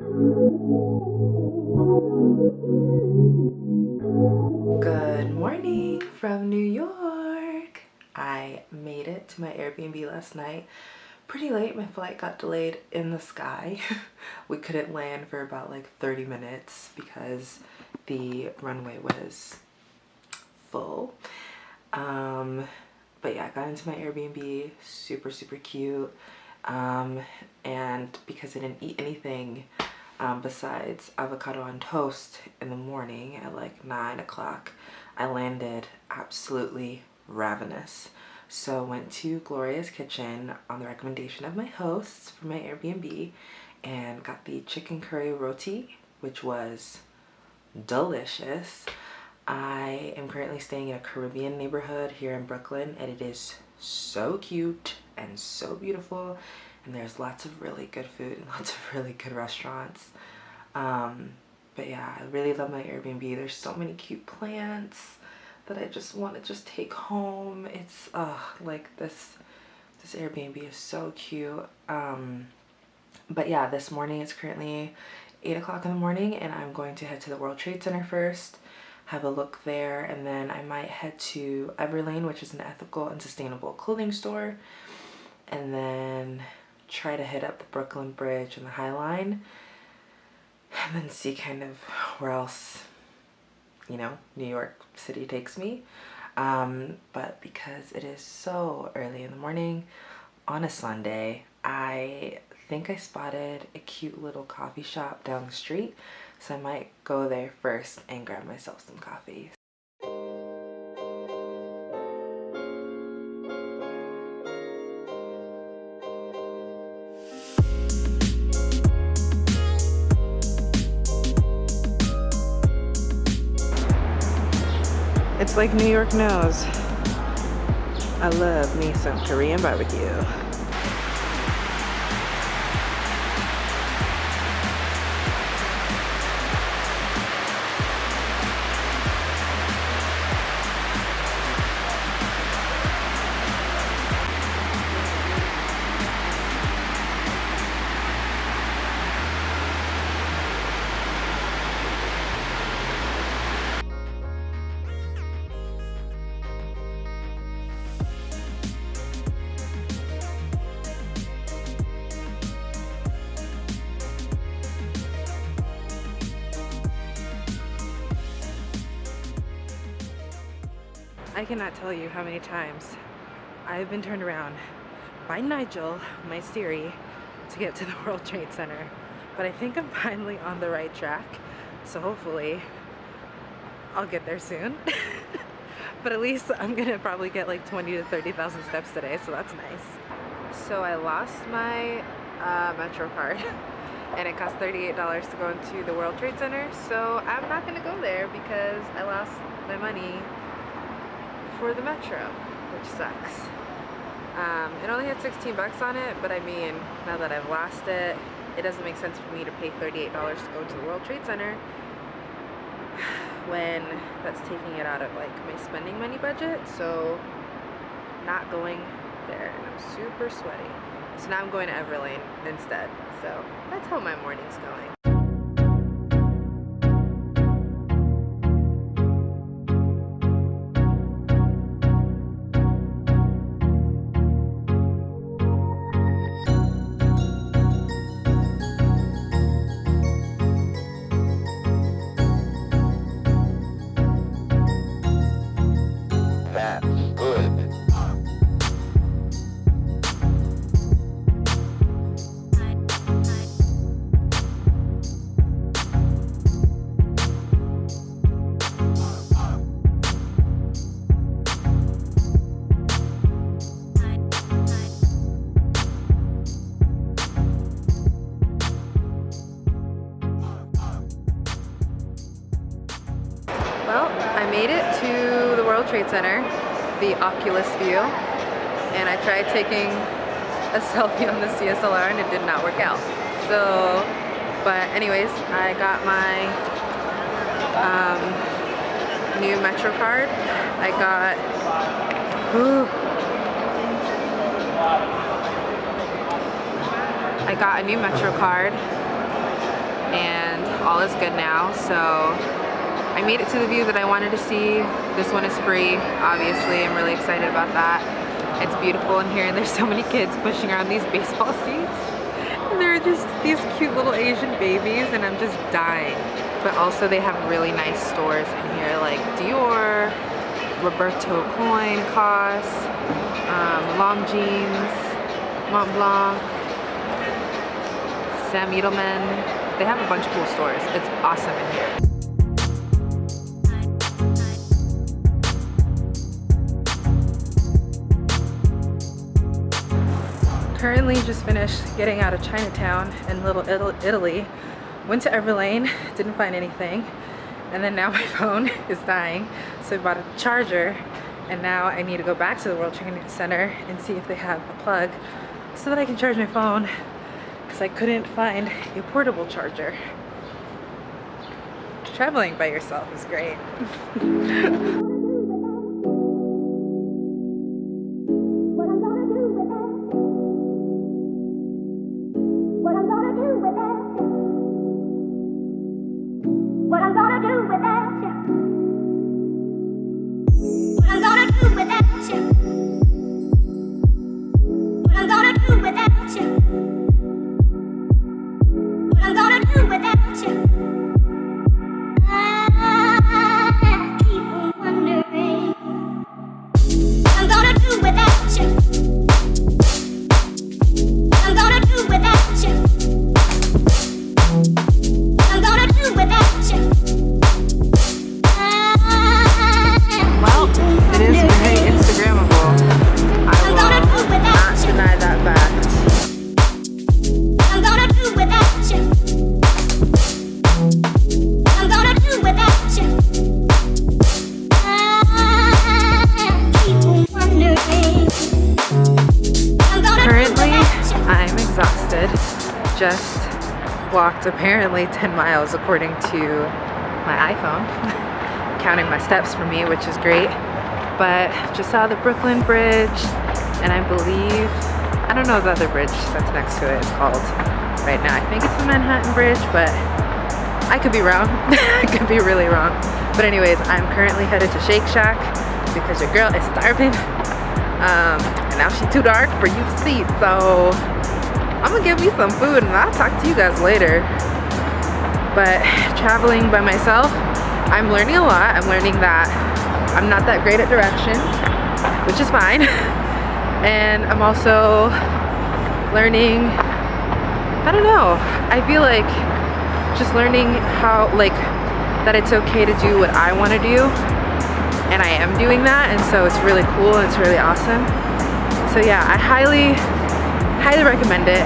Good morning from New York. I made it to my Airbnb last night pretty late. My flight got delayed in the sky. we couldn't land for about like 30 minutes because the runway was full. Um, but yeah, I got into my Airbnb, super, super cute. Um, and because I didn't eat anything um, besides avocado on toast in the morning at like 9 o'clock, I landed absolutely ravenous. So went to Gloria's Kitchen on the recommendation of my hosts for my Airbnb and got the chicken curry roti, which was delicious. I am currently staying in a Caribbean neighborhood here in Brooklyn and it is so cute and so beautiful and there's lots of really good food and lots of really good restaurants. Um, but yeah i really love my airbnb. There's so many cute plants that i just want to just take home. It's uh like this this airbnb is so cute. Um, but yeah this morning it's currently 8 o'clock in the morning and i'm going to head to the world trade center first have a look there and then i might head to everlane which is an ethical and sustainable clothing store and then try to hit up the Brooklyn Bridge and the High Line and then see kind of where else, you know, New York City takes me. Um, but because it is so early in the morning on a Sunday, I think I spotted a cute little coffee shop down the street. So I might go there first and grab myself some coffee. It's like New York knows. I love me some Korean barbecue. I cannot tell you how many times I've been turned around by Nigel, my Siri, to get to the World Trade Center. But I think I'm finally on the right track. So hopefully I'll get there soon. but at least I'm gonna probably get like 20 to 30,000 steps today, so that's nice. So I lost my uh, Metro card and it cost $38 to go into the World Trade Center. So I'm not gonna go there because I lost my money for the Metro, which sucks. Um, it only had 16 bucks on it, but I mean, now that I've lost it, it doesn't make sense for me to pay $38 to go to the World Trade Center when that's taking it out of like my spending money budget. So not going there and I'm super sweaty. So now I'm going to Everlane instead. So that's how my morning's going. View, and I tried taking a selfie on the DSLR and it did not work out. So, but anyways, I got my um, new Metro card. I got, I got a new Metro card and all is good now. So I made it to the view that I wanted to see. This one is free, obviously. I'm really excited about that. It's beautiful in here and there's so many kids pushing around these baseball seats. And there are just these cute little Asian babies and I'm just dying. But also they have really nice stores in here like Dior, Roberto Coin, COS, um, Longines, Mont Blanc, Sam Edelman. They have a bunch of cool stores. It's awesome in here. Currently just finished getting out of Chinatown and Little Italy. Went to Everlane, didn't find anything. And then now my phone is dying. So I bought a charger and now I need to go back to the World Trade Center and see if they have a plug so that I can charge my phone because I couldn't find a portable charger. Traveling by yourself is great. walked apparently 10 miles according to my iPhone, counting my steps for me, which is great. But just saw the Brooklyn Bridge, and I believe, I don't know the other bridge that's next to it is called right now. I think it's the Manhattan Bridge, but I could be wrong. I could be really wrong. But anyways, I'm currently headed to Shake Shack because your girl is starving. Um, and now she's too dark for you to see, so I'm gonna give me some food and I'll talk to you guys later. But traveling by myself, I'm learning a lot. I'm learning that I'm not that great at directions, which is fine. and I'm also learning, I don't know, I feel like just learning how, like, that it's okay to do what I want to do and I am doing that and so it's really cool and it's really awesome so yeah I highly highly recommend it.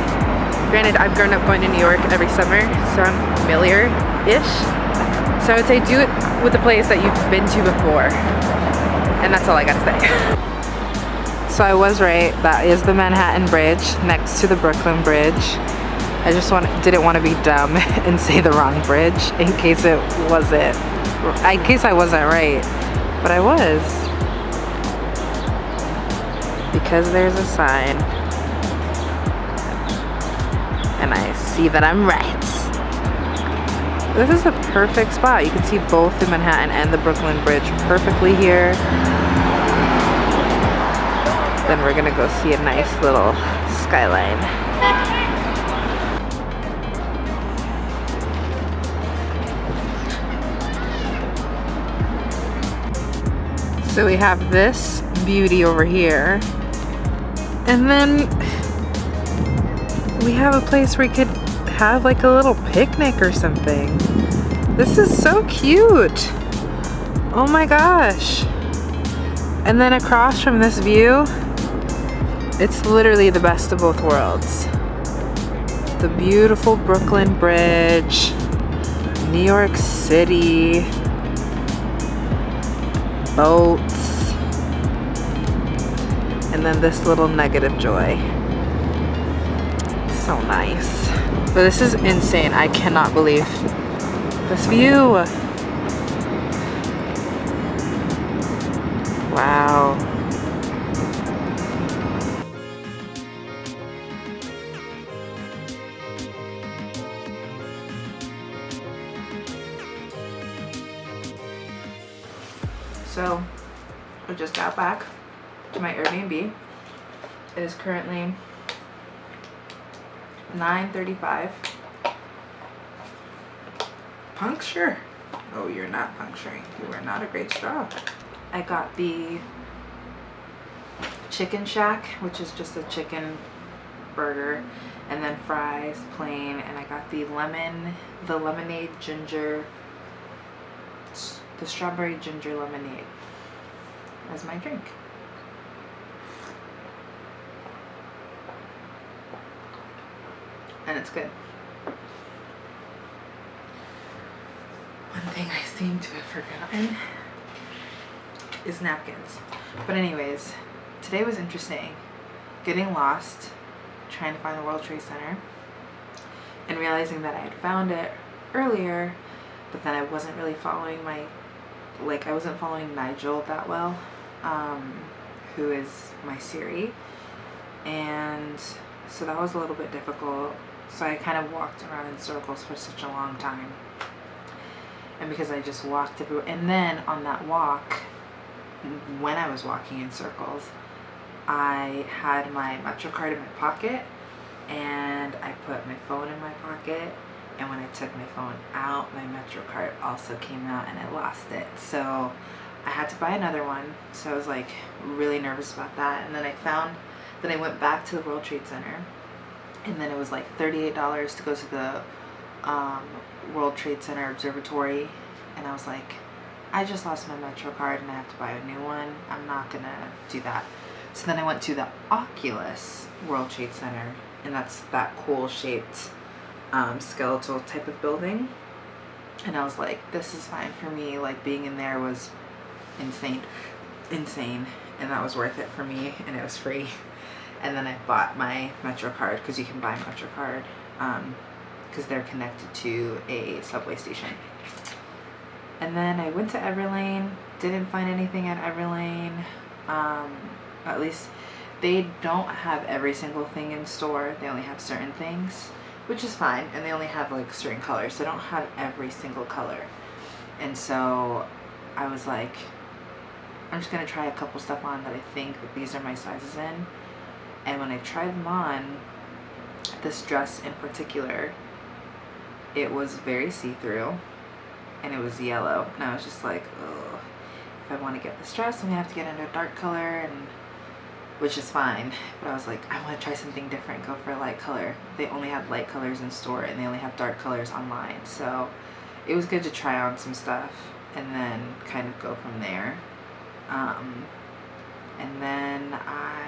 Granted, I've grown up going to New York every summer, so I'm familiar-ish. So I would say do it with a place that you've been to before. And that's all I gotta say. so I was right, that is the Manhattan Bridge next to the Brooklyn Bridge. I just want, didn't want to be dumb and say the wrong bridge in case it wasn't, in case I wasn't right, but I was. Because there's a sign and I see that I'm right. This is a perfect spot. You can see both the Manhattan and the Brooklyn Bridge perfectly here. Then we're gonna go see a nice little skyline. So we have this beauty over here. And then we have a place where we could have like a little picnic or something. This is so cute. Oh my gosh. And then across from this view, it's literally the best of both worlds. The beautiful Brooklyn Bridge, New York City, boats, and then this little nugget of joy so nice. But this is insane. I cannot believe this view. Wow. So, I just got back to my Airbnb. It is currently 9.35. Puncture? Oh, you're not puncturing. You are not a great straw. I got the chicken shack, which is just a chicken burger and then fries plain and I got the lemon the lemonade ginger the strawberry ginger lemonade as my drink and it's good. One thing I seem to have forgotten is napkins. But anyways today was interesting. Getting lost trying to find the World Trade Center and realizing that I had found it earlier but then I wasn't really following my like I wasn't following Nigel that well um, who is my Siri. And so that was a little bit difficult so I kind of walked around in circles for such a long time. And because I just walked everywhere and then on that walk when I was walking in circles I had my MetroCard in my pocket and I put my phone in my pocket and when I took my phone out my MetroCard also came out and I lost it. So I had to buy another one so I was like really nervous about that. And then I found then I went back to the World Trade Center and then it was like $38 to go to the um, World Trade Center Observatory and I was like I just lost my MetroCard and I have to buy a new one I'm not gonna do that so then I went to the Oculus World Trade Center and that's that cool shaped um, skeletal type of building. And I was like, this is fine for me. Like being in there was insane, insane. And that was worth it for me and it was free. And then I bought my MetroCard because you can buy MetroCard because um, they're connected to a subway station. And then I went to Everlane, didn't find anything at Everlane. Um, at least they don't have every single thing in store. They only have certain things, which is fine. And they only have like certain colors. So They don't have every single color. And so I was like, I'm just going to try a couple stuff on that I think that these are my sizes in. And when I tried them on, this dress in particular, it was very see-through and it was yellow. And I was just like, oh, if I want to get this dress, I'm going to have to get into a dark color and which is fine. But I was like, I want to try something different, go for a light color. They only have light colors in store and they only have dark colors online. So it was good to try on some stuff and then kind of go from there. Um, and then I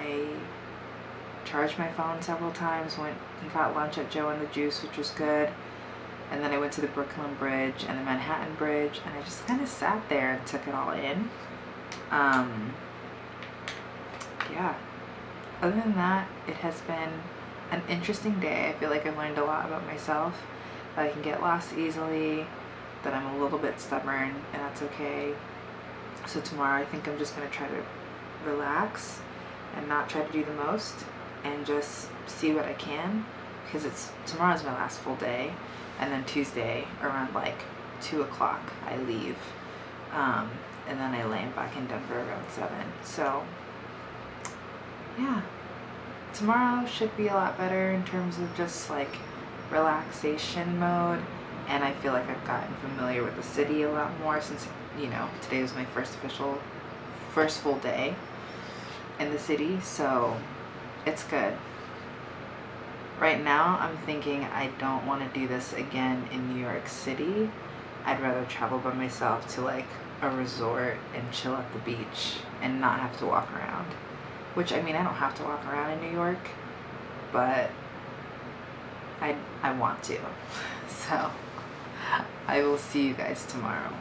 charged my phone several times, went and got lunch at Joe and the Juice, which was good. And then I went to the Brooklyn Bridge and the Manhattan Bridge and I just kind of sat there and took it all in. Um, yeah, other than that, it has been an interesting day. I feel like I've learned a lot about myself, that I can get lost easily, that I'm a little bit stubborn, and that's okay. So tomorrow I think I'm just going to try to relax and not try to do the most and just see what I can because it's tomorrow's my last full day and then Tuesday around like 2 o'clock I leave. Um, and then I land back in Denver around 7 so yeah, tomorrow should be a lot better in terms of just like relaxation mode and I feel like I've gotten familiar with the city a lot more since, you know, today was my first official, first full day in the city, so it's good. Right now, I'm thinking I don't want to do this again in New York City. I'd rather travel by myself to like a resort and chill at the beach and not have to walk around. Which, I mean, I don't have to walk around in New York, but I, I want to. So, I will see you guys tomorrow.